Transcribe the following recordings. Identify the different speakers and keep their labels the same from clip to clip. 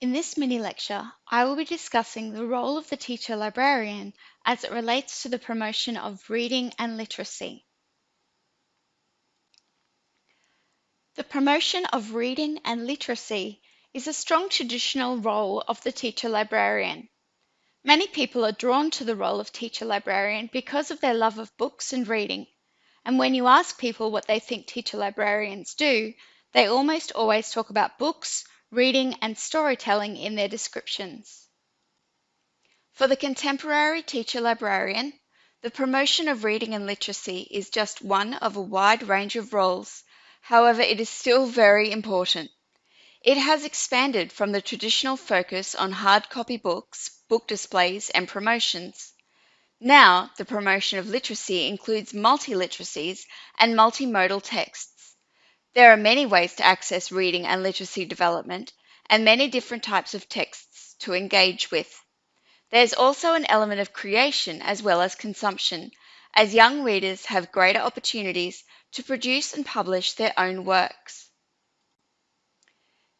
Speaker 1: In this mini lecture, I will be discussing the role of the teacher librarian as it relates to the promotion of reading and literacy. The promotion of reading and literacy is a strong traditional role of the teacher librarian. Many people are drawn to the role of teacher librarian because of their love of books and reading. And when you ask people what they think teacher librarians do, they almost always talk about books, reading, and storytelling in their descriptions. For the contemporary teacher librarian, the promotion of reading and literacy is just one of a wide range of roles. However, it is still very important. It has expanded from the traditional focus on hard copy books, book displays, and promotions. Now, the promotion of literacy includes multi-literacies and multimodal texts. There are many ways to access reading and literacy development and many different types of texts to engage with. There's also an element of creation as well as consumption, as young readers have greater opportunities to produce and publish their own works.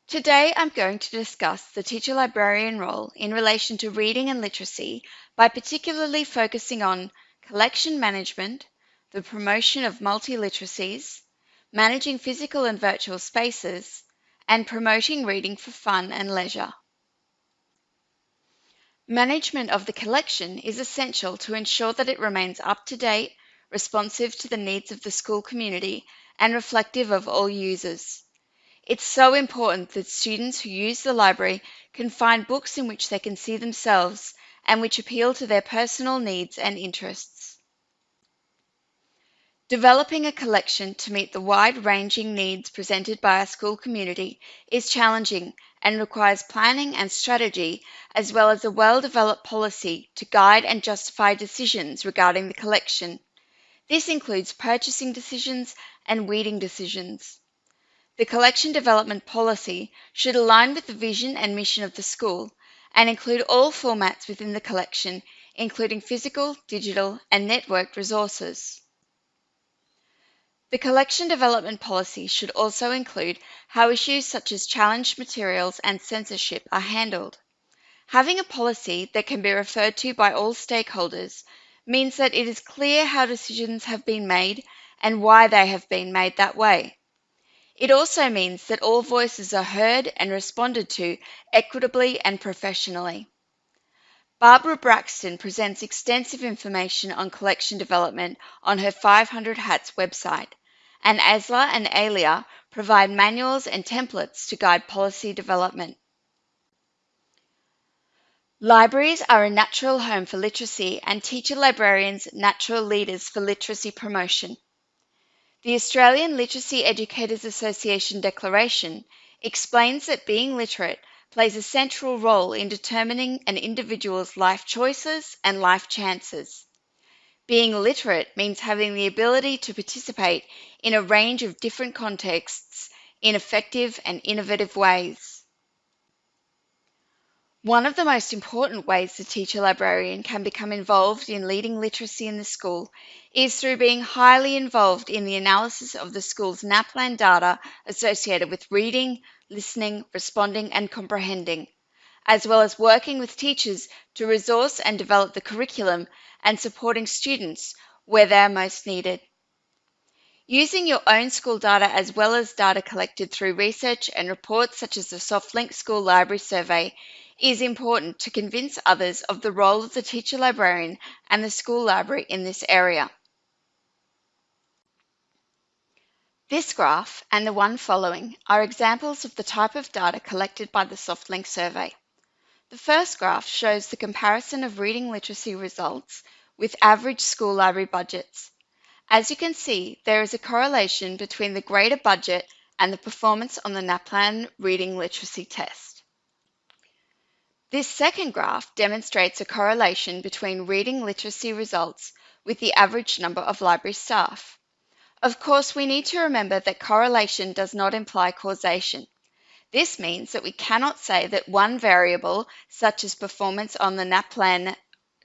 Speaker 1: Today I'm going to discuss the teacher librarian role in relation to reading and literacy by particularly focusing on collection management, the promotion of multi-literacies, managing physical and virtual spaces, and promoting reading for fun and leisure. Management of the collection is essential to ensure that it remains up to date, responsive to the needs of the school community, and reflective of all users. It's so important that students who use the library can find books in which they can see themselves and which appeal to their personal needs and interests. Developing a collection to meet the wide-ranging needs presented by a school community is challenging and requires planning and strategy as well as a well-developed policy to guide and justify decisions regarding the collection. This includes purchasing decisions and weeding decisions. The collection development policy should align with the vision and mission of the school and include all formats within the collection, including physical, digital, and networked resources. The collection development policy should also include how issues such as challenged materials and censorship are handled. Having a policy that can be referred to by all stakeholders means that it is clear how decisions have been made and why they have been made that way. It also means that all voices are heard and responded to equitably and professionally. Barbara Braxton presents extensive information on collection development on her 500 Hats website and ASLA and ALIA provide manuals and templates to guide policy development. Libraries are a natural home for literacy and teacher librarians natural leaders for literacy promotion. The Australian Literacy Educators Association Declaration explains that being literate plays a central role in determining an individual's life choices and life chances. Being literate means having the ability to participate in a range of different contexts in effective and innovative ways. One of the most important ways the teacher librarian can become involved in leading literacy in the school is through being highly involved in the analysis of the school's NAPLAN data associated with reading, listening, responding, and comprehending, as well as working with teachers to resource and develop the curriculum and supporting students where they are most needed. Using your own school data as well as data collected through research and reports such as the SoftLink School Library Survey is important to convince others of the role of the teacher librarian and the school library in this area. This graph and the one following are examples of the type of data collected by the SoftLink survey. The first graph shows the comparison of reading literacy results with average school library budgets. As you can see, there is a correlation between the greater budget and the performance on the NAPLAN reading literacy test. This second graph demonstrates a correlation between reading literacy results with the average number of library staff. Of course, we need to remember that correlation does not imply causation. This means that we cannot say that one variable, such as performance on the NAPLAN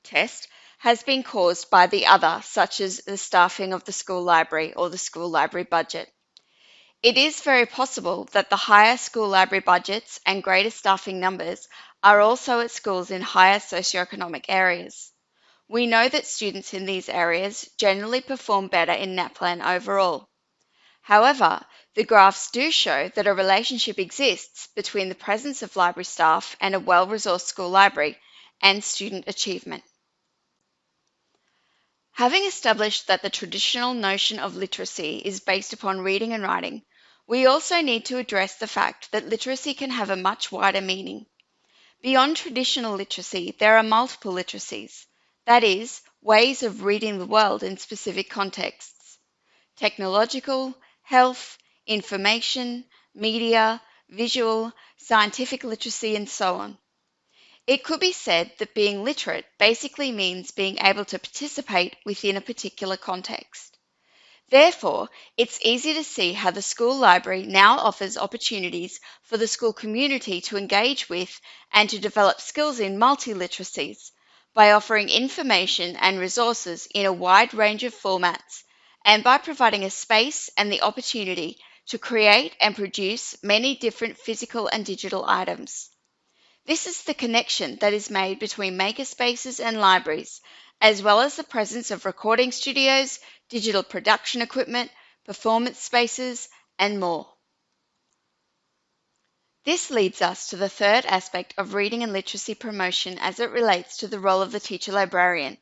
Speaker 1: test, has been caused by the other, such as the staffing of the school library or the school library budget. It is very possible that the higher school library budgets and greater staffing numbers are also at schools in higher socioeconomic areas. We know that students in these areas generally perform better in NAPLAN overall. However, the graphs do show that a relationship exists between the presence of library staff and a well-resourced school library and student achievement. Having established that the traditional notion of literacy is based upon reading and writing, we also need to address the fact that literacy can have a much wider meaning. Beyond traditional literacy, there are multiple literacies, that is, ways of reading the world in specific contexts. Technological, health, information, media, visual, scientific literacy, and so on. It could be said that being literate basically means being able to participate within a particular context. Therefore, it's easy to see how the school library now offers opportunities for the school community to engage with and to develop skills in multiliteracies by offering information and resources in a wide range of formats and by providing a space and the opportunity to create and produce many different physical and digital items. This is the connection that is made between makerspaces and libraries, as well as the presence of recording studios, digital production equipment, performance spaces, and more. This leads us to the third aspect of reading and literacy promotion as it relates to the role of the teacher librarian,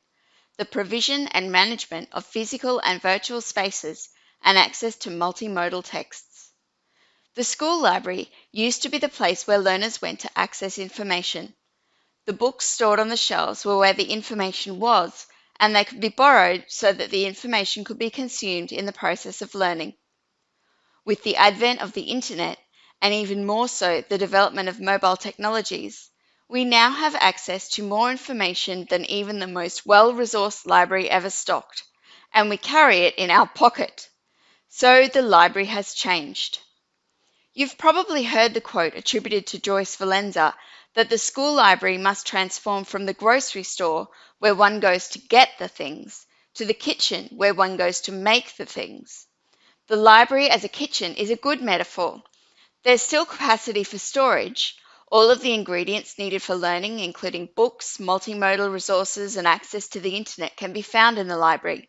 Speaker 1: the provision and management of physical and virtual spaces and access to multimodal texts. The school library used to be the place where learners went to access information. The books stored on the shelves were where the information was, and they could be borrowed so that the information could be consumed in the process of learning. With the advent of the internet, and even more so the development of mobile technologies, we now have access to more information than even the most well resourced library ever stocked, and we carry it in our pocket. So the library has changed. You've probably heard the quote attributed to Joyce Valenza that the school library must transform from the grocery store, where one goes to get the things, to the kitchen, where one goes to make the things. The library as a kitchen is a good metaphor. There's still capacity for storage. All of the ingredients needed for learning, including books, multimodal resources, and access to the internet, can be found in the library.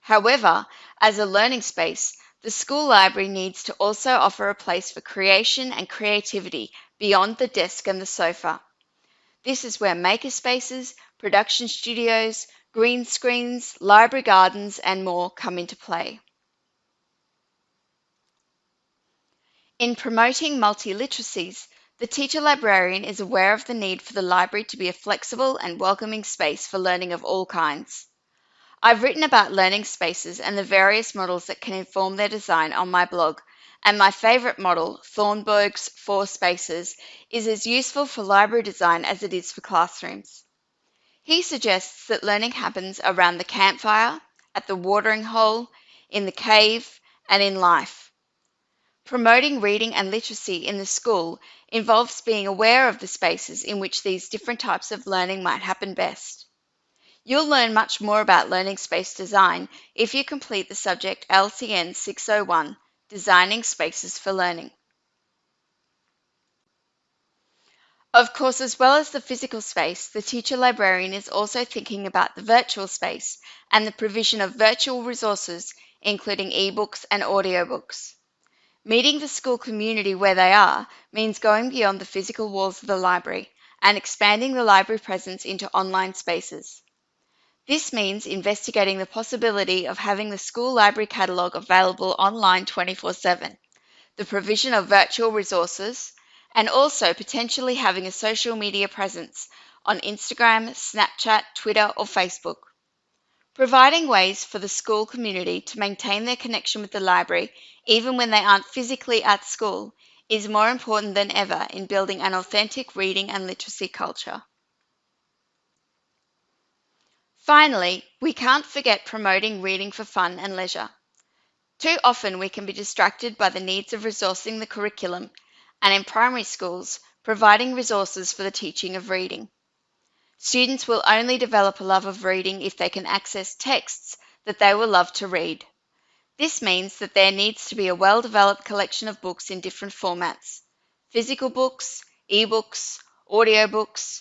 Speaker 1: However, as a learning space, the school library needs to also offer a place for creation and creativity beyond the desk and the sofa. This is where makerspaces, production studios, green screens, library gardens, and more come into play. In promoting multiliteracies, the teacher librarian is aware of the need for the library to be a flexible and welcoming space for learning of all kinds. I've written about learning spaces and the various models that can inform their design on my blog, and my favourite model, Thornburg's Four Spaces, is as useful for library design as it is for classrooms. He suggests that learning happens around the campfire, at the watering hole, in the cave, and in life. Promoting reading and literacy in the school involves being aware of the spaces in which these different types of learning might happen best. You'll learn much more about learning space design if you complete the subject LCN 601, Designing Spaces for Learning. Of course, as well as the physical space, the teacher librarian is also thinking about the virtual space and the provision of virtual resources, including ebooks and audiobooks. Meeting the school community where they are means going beyond the physical walls of the library and expanding the library presence into online spaces. This means investigating the possibility of having the school library catalogue available online 24 7, the provision of virtual resources, and also potentially having a social media presence on Instagram, Snapchat, Twitter, or Facebook. Providing ways for the school community to maintain their connection with the library, even when they aren't physically at school, is more important than ever in building an authentic reading and literacy culture. Finally, we can't forget promoting reading for fun and leisure. Too often we can be distracted by the needs of resourcing the curriculum, and in primary schools, providing resources for the teaching of reading. Students will only develop a love of reading if they can access texts that they will love to read. This means that there needs to be a well-developed collection of books in different formats, physical books, ebooks, audiobooks,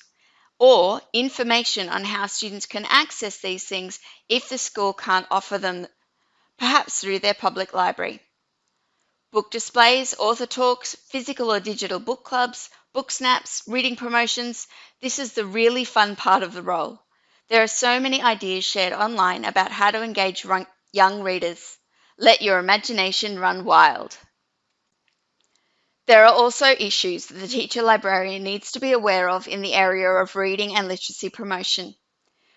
Speaker 1: or information on how students can access these things if the school can't offer them, perhaps through their public library. Book displays, author talks, physical or digital book clubs, book snaps, reading promotions. This is the really fun part of the role. There are so many ideas shared online about how to engage young readers. Let your imagination run wild. There are also issues that the teacher librarian needs to be aware of in the area of reading and literacy promotion.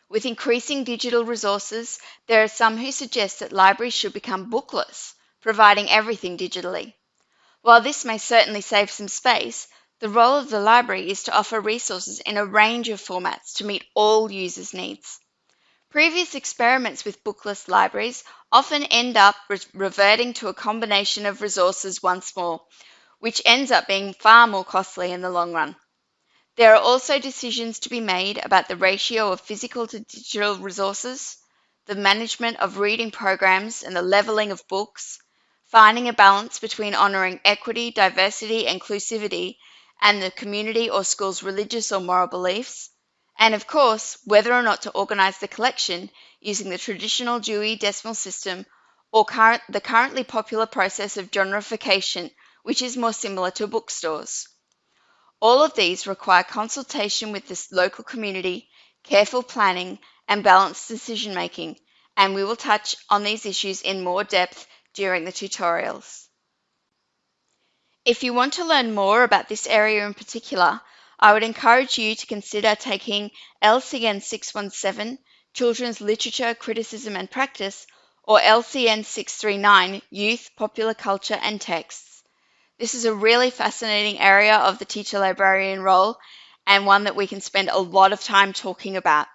Speaker 1: With increasing digital resources, there are some who suggest that libraries should become bookless, providing everything digitally. While this may certainly save some space, the role of the library is to offer resources in a range of formats to meet all users' needs. Previous experiments with bookless libraries often end up re reverting to a combination of resources once more, which ends up being far more costly in the long run. There are also decisions to be made about the ratio of physical to digital resources, the management of reading programs and the leveling of books, finding a balance between honouring equity, diversity, and inclusivity, and the community or school's religious or moral beliefs, and of course, whether or not to organise the collection using the traditional Dewey Decimal System or current, the currently popular process of genreification, which is more similar to bookstores. All of these require consultation with the local community, careful planning, and balanced decision making, and we will touch on these issues in more depth during the tutorials. If you want to learn more about this area in particular, I would encourage you to consider taking LCN 617, Children's Literature, Criticism and Practice, or LCN 639, Youth, Popular Culture and Texts. This is a really fascinating area of the teacher librarian role and one that we can spend a lot of time talking about.